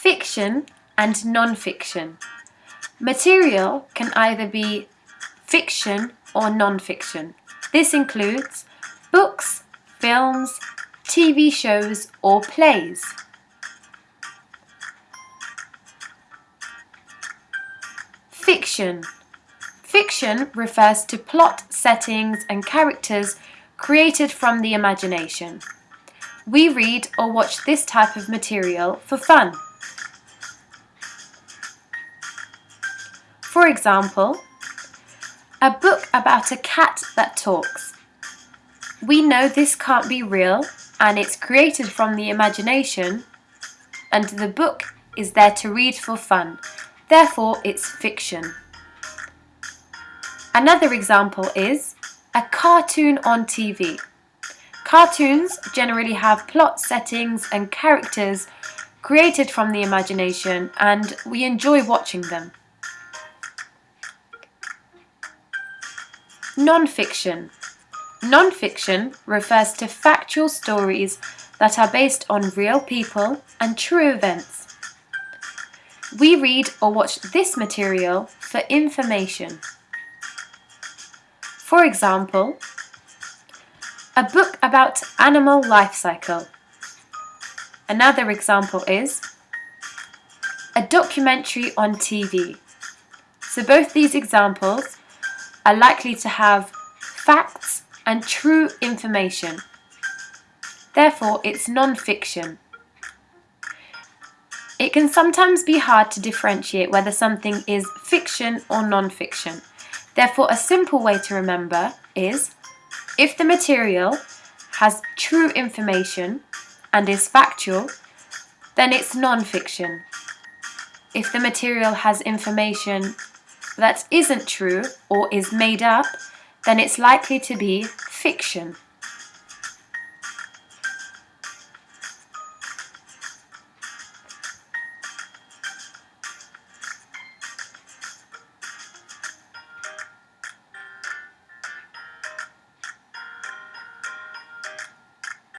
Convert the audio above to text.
fiction and non-fiction. Material can either be fiction or non-fiction. This includes books, films, TV shows or plays. Fiction. Fiction refers to plot, settings and characters created from the imagination. We read or watch this type of material for fun. For example, a book about a cat that talks. We know this can't be real and it's created from the imagination and the book is there to read for fun, therefore it's fiction. Another example is a cartoon on TV. Cartoons generally have plot settings and characters created from the imagination and we enjoy watching them. Non-fiction. Non-fiction refers to factual stories that are based on real people and true events. We read or watch this material for information. For example, a book about animal life cycle. Another example is a documentary on TV. So both these examples are likely to have facts and true information. Therefore, it's non-fiction. It can sometimes be hard to differentiate whether something is fiction or non-fiction. Therefore, a simple way to remember is if the material has true information and is factual, then it's non-fiction. If the material has information that isn't true or is made up, then it's likely to be fiction.